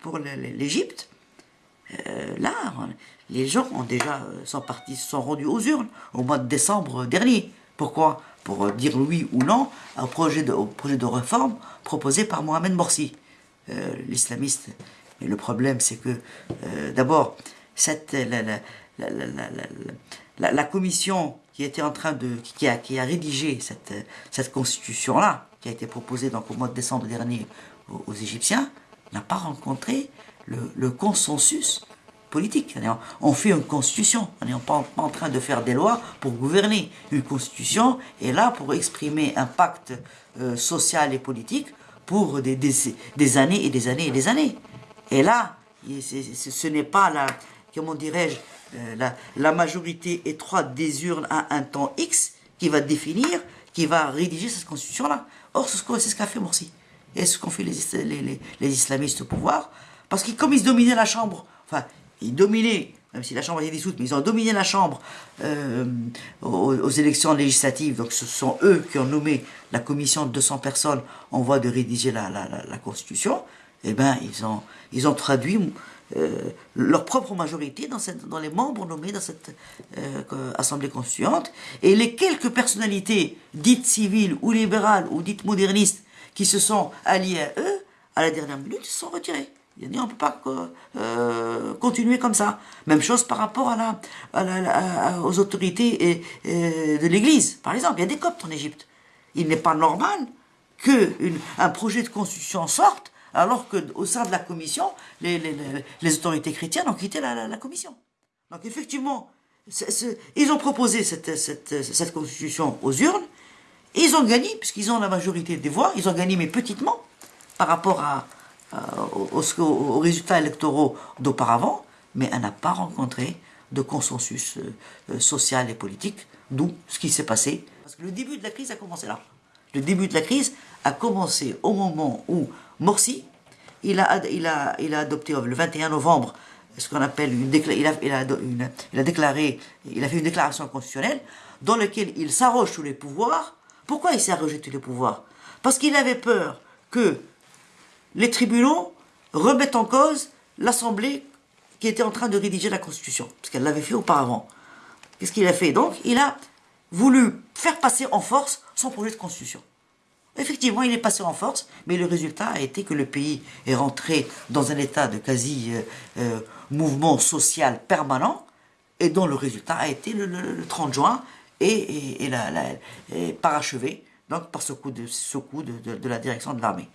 pour l'Égypte, euh, là, les gens ont déjà euh, sont partis, sont rendus aux urnes au mois de décembre dernier. Pourquoi? Pour euh, dire oui ou non au projet de, projet de réforme proposé par Mohamed Morsi, l'islamiste. Mais le problème, c'est que, d'abord, cette la, commission qui était en train de qui a, qui a rédigé cette, cette constitution-là, qui a été proposée donc au mois de décembre dernier aux, Égyptiens, n'a pas rencontré le, consensus politique. On fait une constitution, on n'est pas, en train de faire des lois pour gouverner. Une constitution est là pour exprimer un pacte euh, social et politique pour des, années et des années et des années. Et là, ce n'est pas la, comment dirais-je, euh, la, majorité étroite des urnes à un temps X qui va définir, qui va rédiger cette constitution-là. Or, c'est ce qu'a fait Morsi. Et ce qu'ont fait les, les, islamistes au pouvoir. Parce que comme ils dominaient la Chambre, enfin, ils dominaient, même si la Chambre été dissoute, mais ils ont dominé la Chambre euh, aux, élections législatives. Donc ce sont eux qui ont nommé la commission de 200 personnes en voie de rédiger la, Constitution. Eh bien, ils ont, ils ont traduit euh, leur propre majorité dans, les membres nommés dans cette euh, Assemblée constituante. Et les quelques personnalités dites civiles ou libérales ou dites modernistes qui se sont alliés à eux, à la dernière minute, ils se sont retirés. Il a dit on ne peut pas euh, continuer comme ça. Même chose par rapport à la, aux autorités et, de l'Église. Par exemple, il y a des coptes en Égypte. Il n'est pas normal qu'un projet de constitution sorte alors qu'au sein de la commission, les, autorités chrétiennes ont quitté la, commission. Donc effectivement, ils ont proposé cette, cette constitution aux urnes, ils ont gagné, puisqu'ils ont la majorité des voix, ils ont gagné, mais petitement, par rapport à, aux, résultats électoraux d'auparavant, mais elle n'a pas rencontré de consensus euh, euh, social et politique, d'où ce qui s'est passé. Parce que le début de la crise a commencé là. Le début de la crise a commencé au moment où Morsi, il a, il a, il a adopté le 21 novembre ce qu'on appelle une, il a, il, a il a déclaré, il a fait une déclaration constitutionnelle dans laquelle il s'arroge tous les pouvoirs pourquoi il s'est rejeté le pouvoir? Parce qu'il avait peur que les tribunaux remettent en cause l'Assemblée qui était en train de rédiger la Constitution, parce qu'elle l'avait fait auparavant. Qu'est-ce qu'il a fait? Donc, il a voulu faire passer en force son projet de Constitution. Effectivement, il est passé en force, mais le résultat a été que le pays est rentré dans un état de quasi-mouvement euh, euh, social permanent, et dont le résultat a été le 30 juin et, la, parachevé donc, par ce coup, de, ce coup de la direction de l'armée.